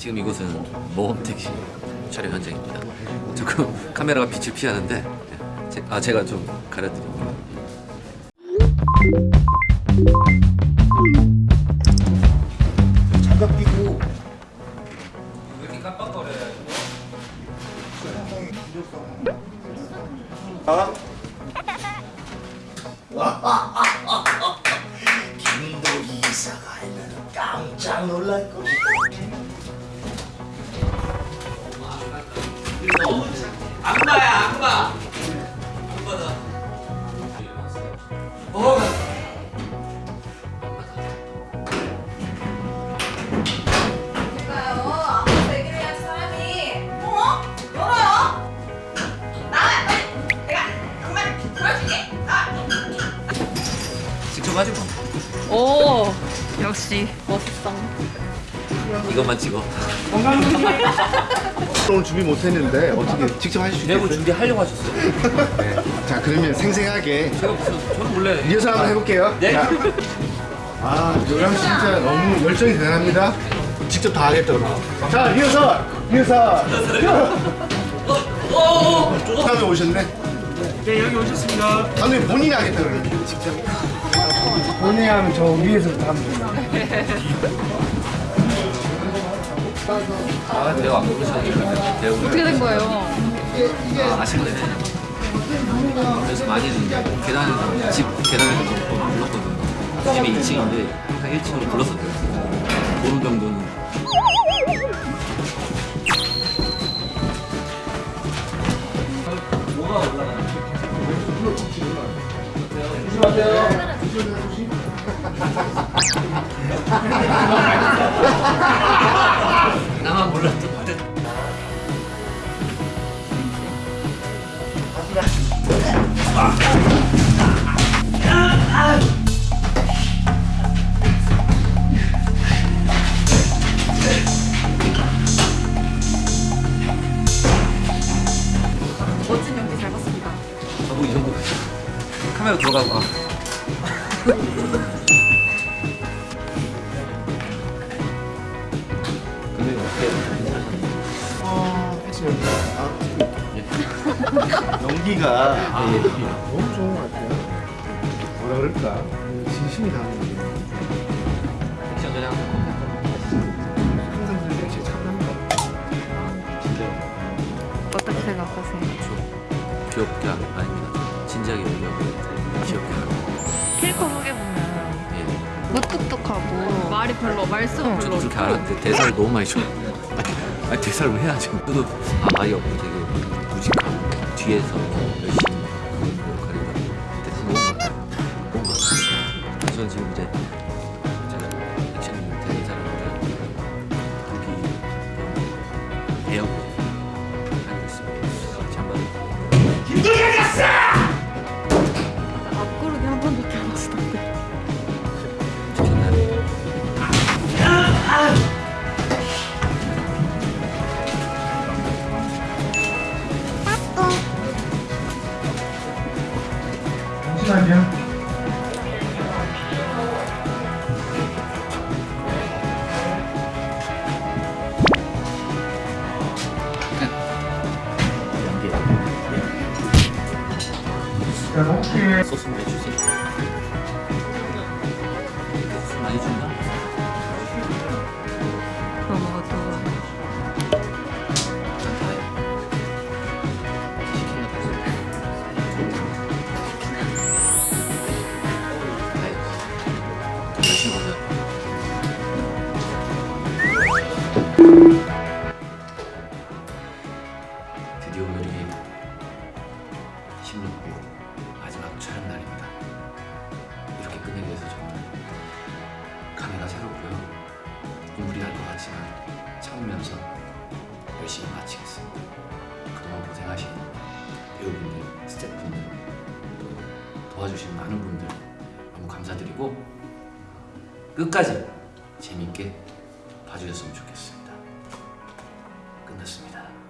지금 이곳은 모험택시 촬영 현장입니다. 조금 카메라가 빛을 피하는데 제, 아 제가 좀 가려드릴게요. 장갑 끼고 왜 이렇게 깜빡거려요? 김도 이사가 알면 깜짝 놀랄 겁니다. 악마야 악마. 악마다. 어. 사람이. 어? 직접 하지 뭐. 오 역시 멋있어 이것만 찍어. 오늘 준비 못했는데 어떻게 직접 하실 수 내부 있겠어요? 준비하려고 하셨어요. 자 그러면 생생하게 제가 무슨 저는 원래 리허설 한번 해볼게요. 네. 자. 아 요람 씨 진짜 너무 열정이 대단합니다. 직접 다 하겠다 그러고. 자 리허설 리허설. 다음에 오셨네. 네 여기 오셨습니다. 다음에 본인이 하겠다 그러고. 직접. 본인이 하면 저 위에서부터 하면 돼요. 아 대화 안 부르셨는데 대화 어떻게 된 거예요? 아, 아쉽네. 그래서 많이는 계단 집 계단에서 좀 불렀거든요. 집이 2층인데 한 1층으로 불렀었대요. 보는 정도는. 뭐가 올라가나? 나만 몰랐던 말은. 멋진 연기 잘 봤습니다. 저도 이 정도 카메라 들어가고 어떻게 연기가 아, 너무 좋은 것 같아요. 뭐라 그럴까? 진심이 담긴 게 액션 전에 항상 게 제일 참납니다. 진짜 어떻게 생각하세요? 귀엽게 안- 아닙니다. 진지하게 얘기하고 귀엽게 하고. 캐릭터 소개 보면 예. 무뚝뚝하고 말이 별로 말수가 저도 별로 그렇게 알았는데 대사를 너무 많이 줘. 아니 대사를 왜 해야지? 저도 아, 아예 없고 되게 무직하고 뒤에서 열심히 너무 많아요. 너무 많아요. 저는 지금 이제 자, 높게 소스 좀 해주 드디어 오늘이 16부 마지막 촬영 날입니다. 이렇게 끝내게 돼서 정말 감회가 새롭고요. 눈물이 날 것 같지만 참으면서 열심히 마치겠습니다. 그동안 고생하신 배우분들, 스태프분들, 또 도와주신 많은 분들 너무 감사드리고 끝까지 재밌게 봐주셨으면 좋겠어요. 끝났습니다.